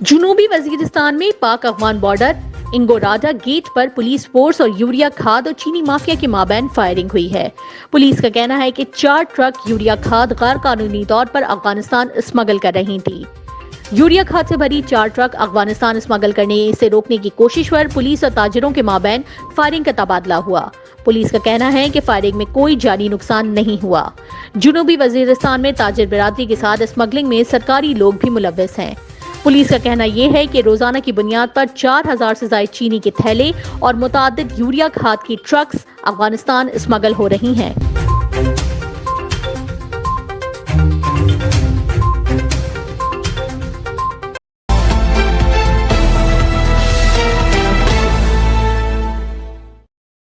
جنوبی وزیرستان میں Pak Afghan border Angooradda gate پر پولیس فورس اور یوریا کھاد اور چینی مافیا کے مابین فائرنگ ہوئی ہے۔ پولیس کا کہنا ہے کہ چار ٹرک یوریا کھاد غیر قانونی طور پر افغانستان اسمگل کر رہی تھی یوریا کھاد سے بھری چار ٹرک افغانستان اسمگل کرنے سے روکنے کی کوشش پر پولیس اور تاجروں کے مابین فائرنگ کا تبادلہ ہوا۔ پولیس کا کہنا ہے کہ فائرنگ میں کوئی جانی نقصان نہیں ہوا۔ جنوبی وزیرستان میں تاجر برادری کے ساتھ اسمگلنگ میں سرکاری لوگ بھی ملوث ہیں۔ پولیس کا کہنا یہ ہے کہ روزانہ کی بنیاد پر چار ہزار سے زائد چینی کے تھیلے اور متعدد یوریا کھاد کی ٹرکس افغانستان اسمگل ہو رہی ہیں۔